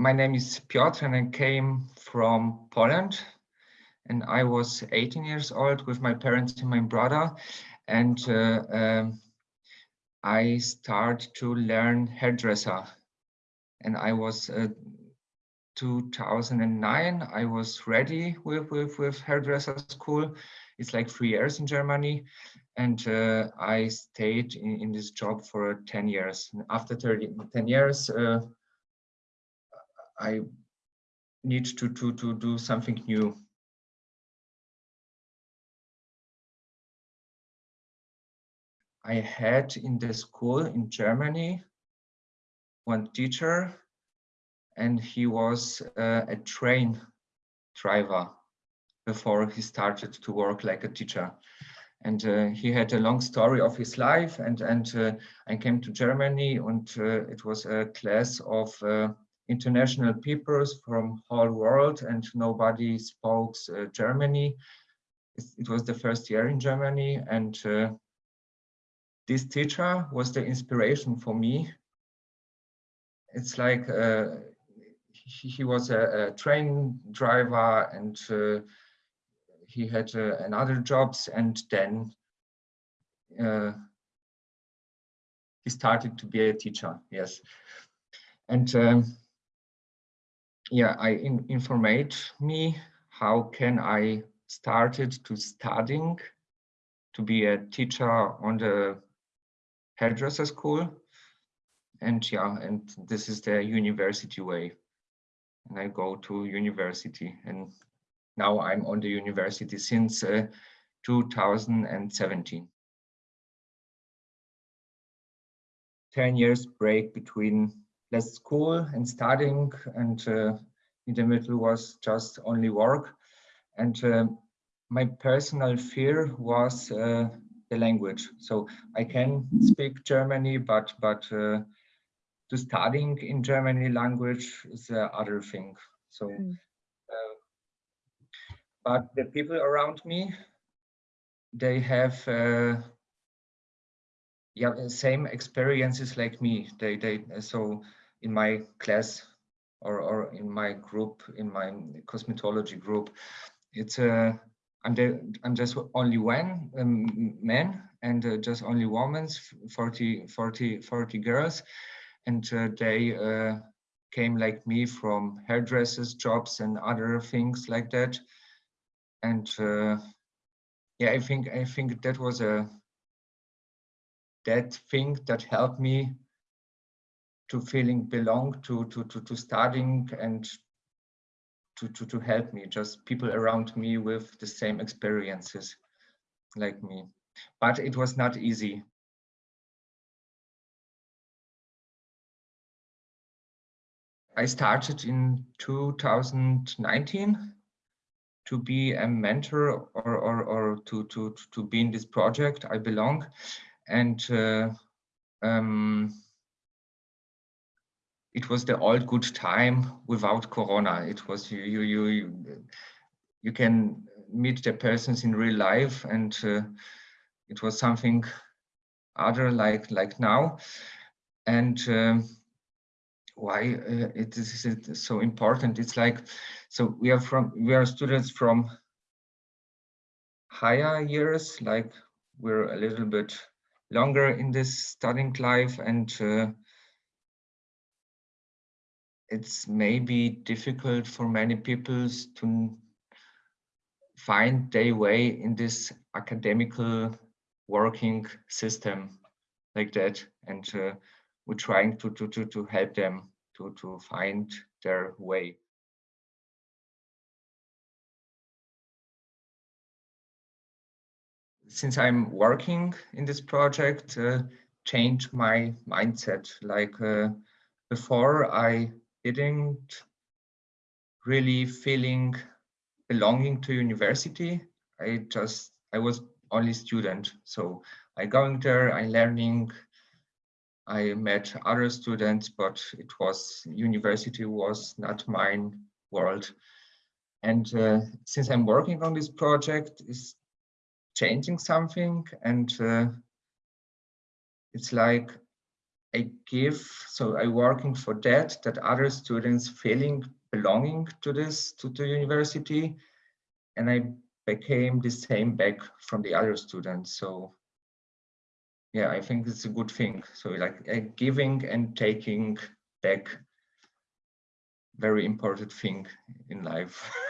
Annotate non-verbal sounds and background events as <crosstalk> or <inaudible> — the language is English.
my name is Piotr and I came from Poland. And I was 18 years old with my parents and my brother. And uh, um, I started to learn hairdresser. And I was uh, 2009 I was ready with, with, with hairdresser school. It's like three years in Germany. And uh, I stayed in, in, this job for 10 years. And after 30, 10 years uh, I need to, to, to do something new. I had in the school in Germany one teacher and he was uh, a train driver before he started to work like a teacher and uh, he had a long story of his life and and uh, I came to Germany and uh, it was a class of uh, international peoples from whole world and nobody spoke uh, Germany. It, was the first year in Germany and uh, this teacher was the inspiration for me. It's like uh, he, he, was a, a, train driver and uh, he had uh, another jobs and then uh, he started to be a teacher, yes. And um, yeah, I in, informate me how can I started to studying to be a teacher on the hairdresser school. And yeah, and this is the university way. And I go to university and now I'm on the university since uh, 2017. 10 years break between less school and studying and uh, in the middle was just only work. And uh, my personal fear was uh, the language. So i can speak germany but but uh, to studying in germany language is the other thing. So mm. but the people around me they have uh, yeah same experiences like me. They they so in my class or, or in my group, in my cosmetology group. It's uh, I'm, the, I'm just only one um, man and uh, just only women, 40, 40, 40 girls. And uh, they uh, came like me from hairdressers jobs and other things like that. And uh, yeah, I think, I think that was a, that thing that helped me to feeling belong to to to, to studying and to, to to help me just people around me with the same experiences like me but it was not easy I started in 2019 to be a mentor or, or, or to, to, to be in this project I belong. And uh, um, it was the old good time without corona. It was you you you you can meet the persons in real life and uh, it was something other like like now. And um, why uh, it is it so important. It's like so we are from we are students from higher years like we're a little bit longer in this studying life and uh, it's maybe difficult for many people to find their way in this academical working system like that. And uh, we're trying to, to to to help them to to find their way. Since i'm working in this project uh, change my mindset. Like uh, before i didn't really feeling belonging to university. I just, I was only student. So I going there, I learning, I met other students, but it was, university was not mine world. And uh, since I'm working on this project, is changing something and uh, it's like I give, so I working for that, that other students feeling belonging to this, to the university. And I became the same back from the other students. So yeah, I think it's a good thing. So like uh, giving and taking back, very important thing in life. <laughs>